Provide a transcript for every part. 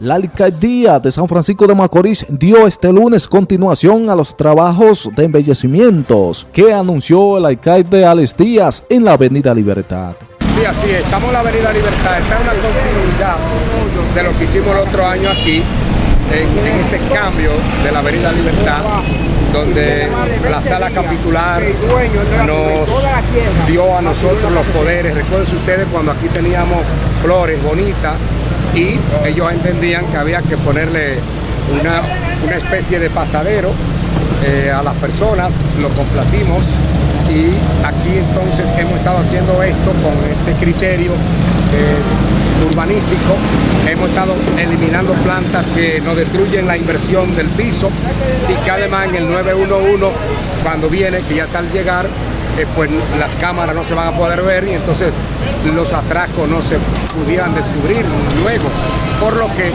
La alcaldía de San Francisco de Macorís dio este lunes continuación a los trabajos de embellecimientos que anunció el alcalde Alex Díaz en la Avenida Libertad. Sí, así es. Estamos en la Avenida Libertad. Está en una continuidad de lo que hicimos el otro año aquí, en, en este cambio de la Avenida Libertad, donde la sala capitular nos dio a nosotros los poderes. Recuerden ustedes cuando aquí teníamos flores bonitas y ellos entendían que había que ponerle una, una especie de pasadero eh, a las personas, lo complacimos y aquí entonces hemos estado haciendo esto con este criterio eh, urbanístico, hemos estado eliminando plantas que nos destruyen la inversión del piso y que además en el 911 cuando viene, que ya está al llegar, eh, pues las cámaras no se van a poder ver y entonces los atracos no se pudieran descubrir luego. Por lo que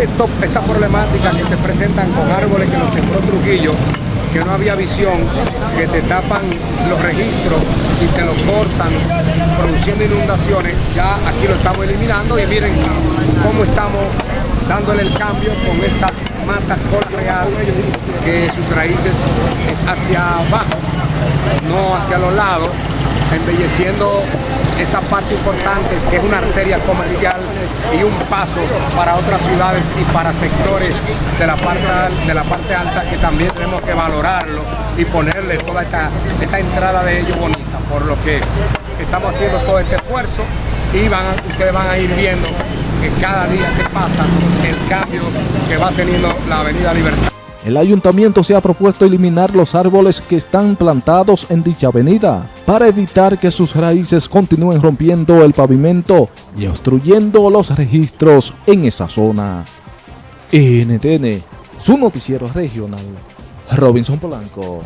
esto, esta problemática que se presentan con árboles que nos sembró Trujillo, que no había visión, que te tapan los registros y te los cortan, produciendo inundaciones, ya aquí lo estamos eliminando y miren cómo estamos dándole el cambio con esta mata cola real que sus raíces es hacia abajo no hacia los lados, embelleciendo esta parte importante que es una arteria comercial y un paso para otras ciudades y para sectores de la parte, de la parte alta que también tenemos que valorarlo y ponerle toda esta, esta entrada de ellos bonita, por lo que estamos haciendo todo este esfuerzo y van, ustedes van a ir viendo que cada día que pasa el cambio que va teniendo la Avenida Libertad. El ayuntamiento se ha propuesto eliminar los árboles que están plantados en dicha avenida para evitar que sus raíces continúen rompiendo el pavimento y obstruyendo los registros en esa zona. NTN, su noticiero regional, Robinson Polanco.